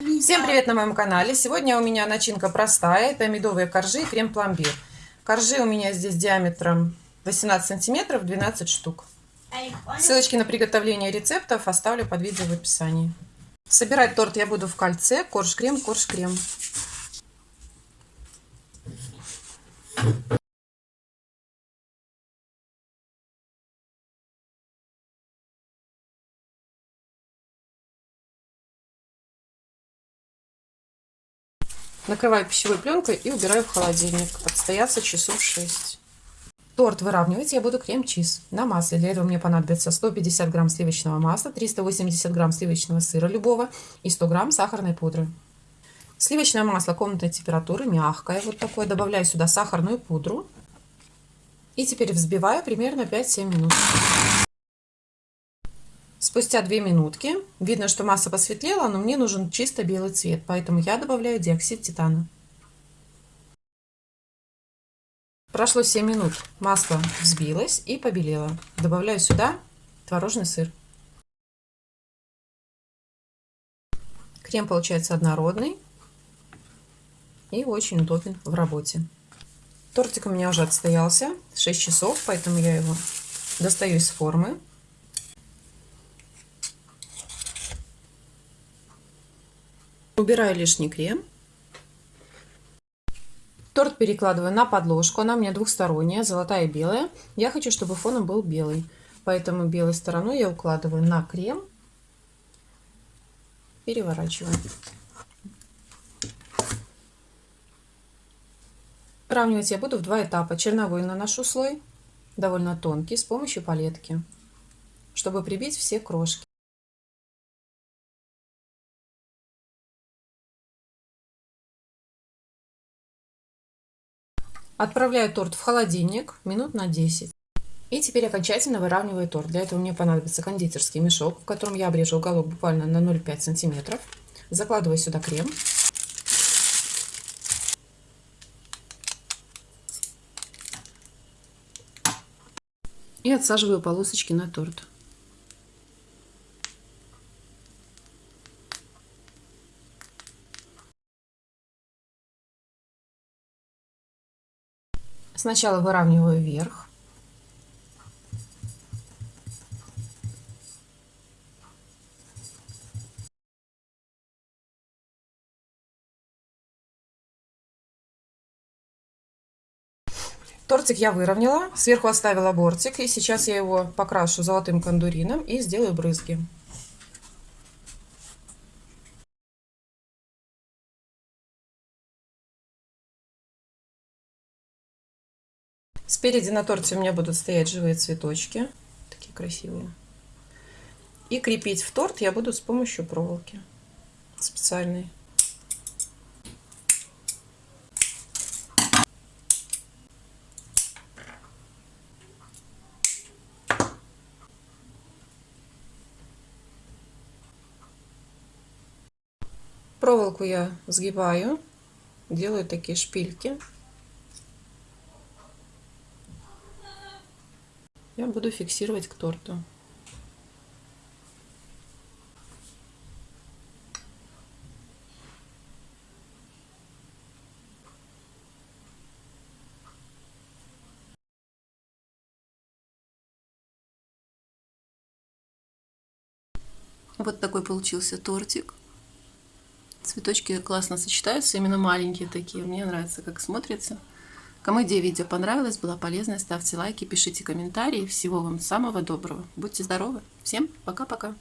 Всем привет на моем канале! Сегодня у меня начинка простая. Это медовые коржи и крем-пломбир. Коржи у меня здесь диаметром 18 сантиметров, 12 штук. Ссылочки на приготовление рецептов оставлю под видео в описании. Собирать торт я буду в кольце. Корж-крем, корж-крем. Накрываю пищевой пленкой и убираю в холодильник. Отстояться часов 6. Торт выравнивать я буду крем-чиз на масле. Для этого мне понадобится 150 грамм сливочного масла, 380 грамм сливочного сыра любого и 100 грамм сахарной пудры. Сливочное масло комнатной температуры, мягкое, вот такое. Добавляю сюда сахарную пудру. И теперь взбиваю примерно 5-7 минут. Спустя 2 минутки видно, что масса посветлела, но мне нужен чисто белый цвет, поэтому я добавляю диоксид титана. Прошло 7 минут, масло взбилось и побелело. Добавляю сюда творожный сыр. Крем получается однородный и очень удобен в работе. Тортик у меня уже отстоялся 6 часов, поэтому я его достаю из формы. Убираю лишний крем. Торт перекладываю на подложку. Она у меня двухсторонняя, золотая и белая. Я хочу, чтобы фоном был белый. Поэтому белой стороной я укладываю на крем. Переворачиваю. Выравнивать я буду в два этапа. Черновой наношу слой, довольно тонкий, с помощью палетки, чтобы прибить все крошки. Отправляю торт в холодильник минут на 10. И теперь окончательно выравниваю торт. Для этого мне понадобится кондитерский мешок, в котором я обрежу уголок буквально на 0,5 сантиметров. Закладываю сюда крем. И отсаживаю полосочки на торт. Сначала выравниваю вверх. Тортик я выровняла, сверху оставила бортик, и сейчас я его покрашу золотым кондурином и сделаю брызги. Спереди на торте у меня будут стоять живые цветочки, такие красивые. И крепить в торт я буду с помощью проволоки специальной. Проволоку я сгибаю, делаю такие шпильки. Я буду фиксировать к торту. Вот такой получился тортик. Цветочки классно сочетаются, именно маленькие такие. Мне нравится, как смотрится. Кому идея видео понравилась, была полезной, ставьте лайки, пишите комментарии. Всего вам самого доброго. Будьте здоровы. Всем пока-пока.